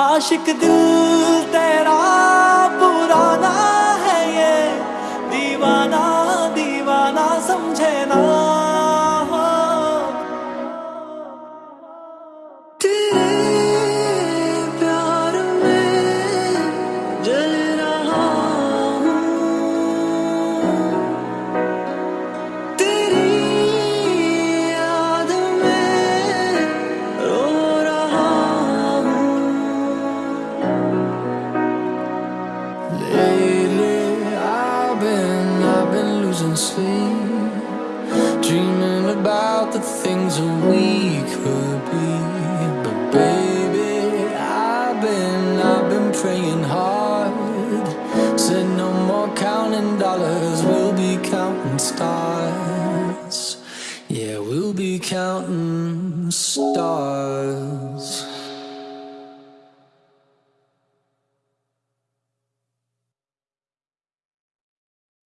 आशिक दिल तेरा Lately, I've been, I've been losing sleep, dreaming about the things that we could be. But baby, I've been, I've been praying hard. Said no more counting dollars, we'll be counting stars. Yeah, we'll be counting stars.